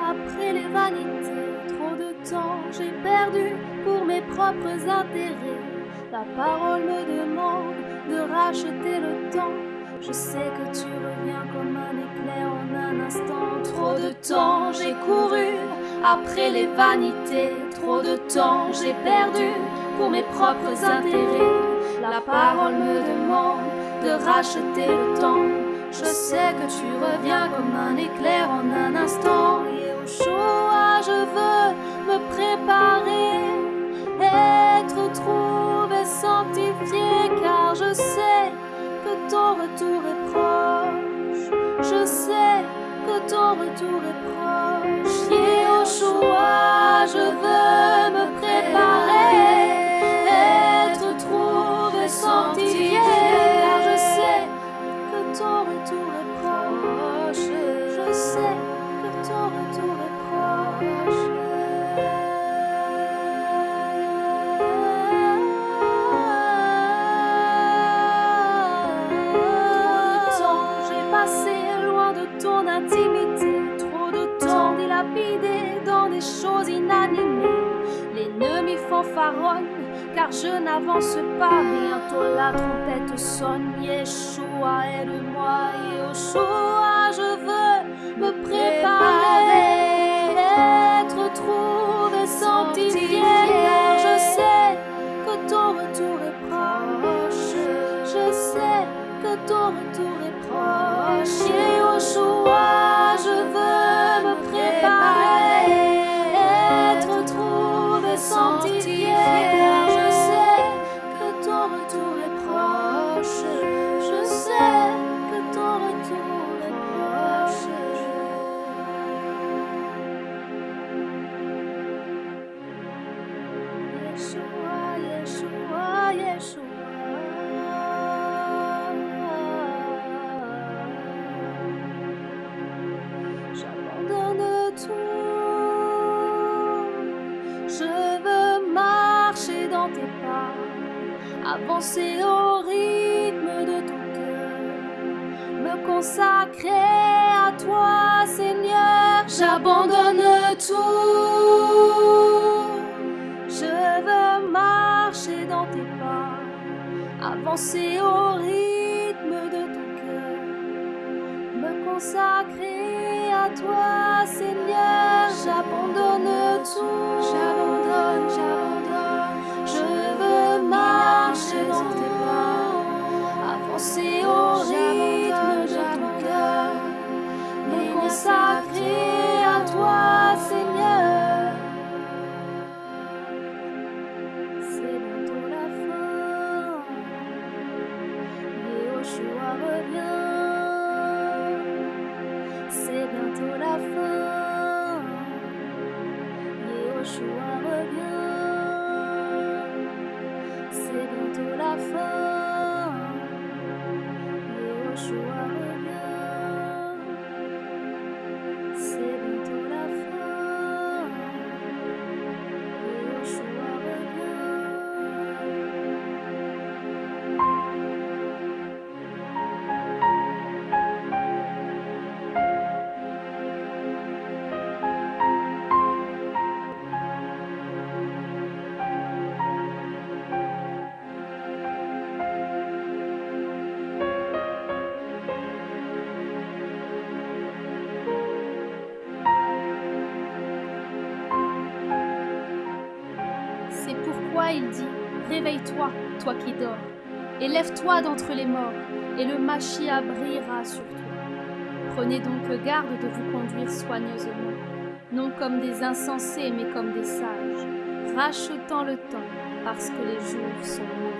après les vanités. Trop de temps j'ai perdu pour mes propres intérêts. La parole me demande de racheter le temps. Je sais que tu reviens comme un éclair en un instant. Trop de temps j'ai couru après les vanités. Trop de temps j'ai perdu pour mes propres intérêts. La parole me demande de racheter le temps. Je sais que tu reviens comme un éclair en un instant. Et au choix, je veux me préparer, être trouvé, sanctifié, car je sais que ton retour est proche. Je sais que ton retour est proche. Et au choix, je veux dans des choses inanimées. L'ennemi fanfaronne car je n'avance pas. Bientôt la trompette sonne. Yeshua, aide-moi. Yeshua, avancer au rythme de ton cœur, me consacrer à toi, Seigneur. J'abandonne tout. Je veux marcher dans tes pas, avancer au rythme de ton cœur, me consacrer à toi, Seigneur. J'abandonne tout. J'abandonne, j'abandonne. Revient. C'est bientôt la fin. Yeshua revient. C'est bientôt la fin. Yeshua Il dit Réveille-toi, toi qui dors, et lève-toi d'entre les morts, et le Machia brillera sur toi. Prenez donc garde de vous conduire soigneusement, non comme des insensés, mais comme des sages, rachetant le temps, parce que les jours sont mauvais.